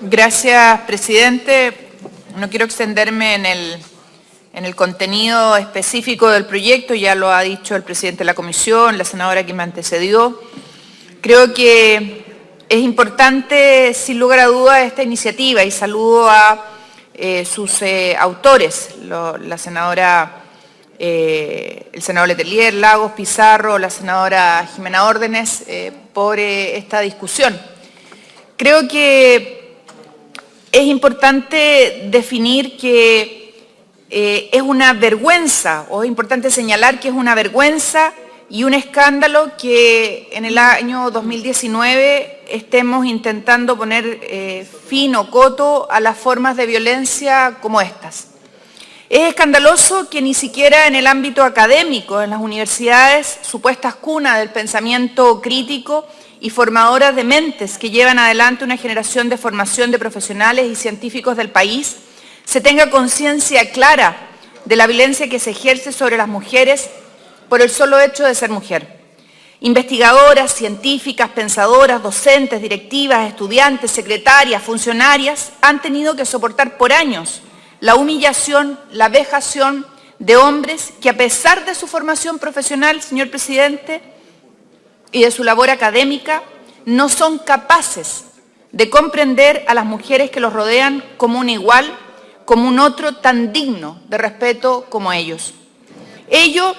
Gracias, presidente. No quiero extenderme en el, en el contenido específico del proyecto, ya lo ha dicho el presidente de la comisión, la senadora que me antecedió. Creo que es importante, sin lugar a dudas, esta iniciativa y saludo a eh, sus eh, autores, la senadora, eh, el senador Letelier, Lagos, Pizarro, la senadora Jimena Órdenes, por esta discusión. Creo que es importante definir que eh, es una vergüenza, o es importante señalar que es una vergüenza y un escándalo que en el año 2019 estemos intentando poner eh, fin o coto a las formas de violencia como estas. Es escandaloso que ni siquiera en el ámbito académico, en las universidades, supuestas cunas del pensamiento crítico, y formadoras de mentes que llevan adelante una generación de formación de profesionales y científicos del país, se tenga conciencia clara de la violencia que se ejerce sobre las mujeres por el solo hecho de ser mujer. Investigadoras, científicas, pensadoras, docentes, directivas, estudiantes, secretarias, funcionarias han tenido que soportar por años la humillación, la vejación de hombres que a pesar de su formación profesional, señor presidente, y de su labor académica no son capaces de comprender a las mujeres que los rodean como un igual, como un otro tan digno de respeto como ellos. Ello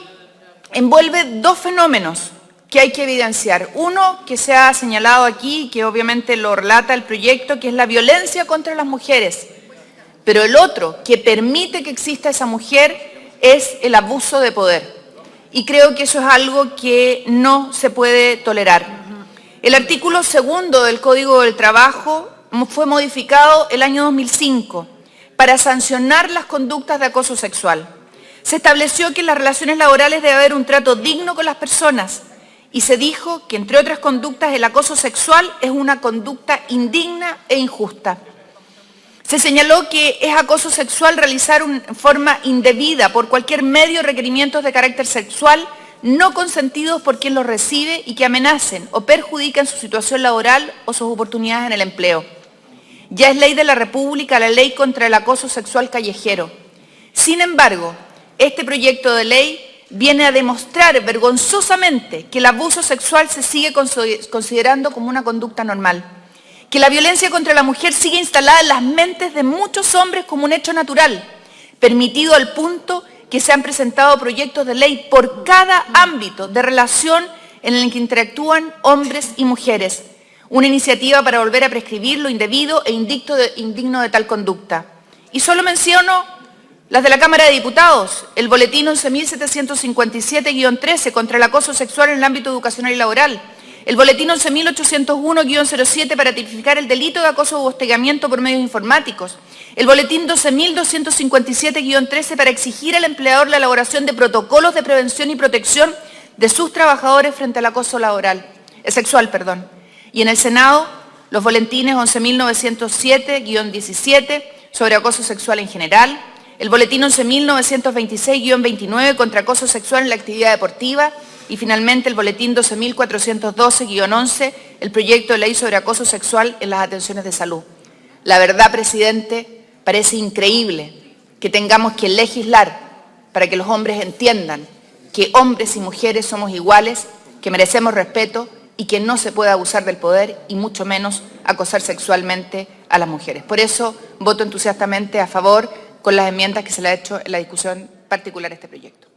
envuelve dos fenómenos que hay que evidenciar. Uno que se ha señalado aquí, que obviamente lo relata el proyecto, que es la violencia contra las mujeres. Pero el otro, que permite que exista esa mujer, es el abuso de poder y creo que eso es algo que no se puede tolerar. El artículo segundo del Código del Trabajo fue modificado el año 2005 para sancionar las conductas de acoso sexual. Se estableció que en las relaciones laborales debe haber un trato digno con las personas y se dijo que, entre otras conductas, el acoso sexual es una conducta indigna e injusta. Se señaló que es acoso sexual realizar en forma indebida por cualquier medio requerimientos de carácter sexual no consentidos por quien los recibe y que amenacen o perjudican su situación laboral o sus oportunidades en el empleo. Ya es ley de la República la ley contra el acoso sexual callejero. Sin embargo, este proyecto de ley viene a demostrar vergonzosamente que el abuso sexual se sigue considerando como una conducta normal que la violencia contra la mujer sigue instalada en las mentes de muchos hombres como un hecho natural, permitido al punto que se han presentado proyectos de ley por cada ámbito de relación en el que interactúan hombres y mujeres. Una iniciativa para volver a prescribir lo indebido e indigno de tal conducta. Y solo menciono las de la Cámara de Diputados, el boletín 11.757-13 contra el acoso sexual en el ámbito educacional y laboral, el boletín 11.801-07 para tipificar el delito de acoso o hostigamiento por medios informáticos. El boletín 12.257-13 para exigir al empleador la elaboración de protocolos de prevención y protección de sus trabajadores frente al acoso laboral, eh, sexual. Perdón. Y en el Senado, los boletines 11.907-17 sobre acoso sexual en general, el boletín 11.926-29 contra acoso sexual en la actividad deportiva, y finalmente el boletín 12.412-11, el proyecto de ley sobre acoso sexual en las atenciones de salud. La verdad, presidente, parece increíble que tengamos que legislar para que los hombres entiendan que hombres y mujeres somos iguales, que merecemos respeto y que no se puede abusar del poder y mucho menos acosar sexualmente a las mujeres. Por eso voto entusiastamente a favor con las enmiendas que se le ha hecho en la discusión particular a este proyecto.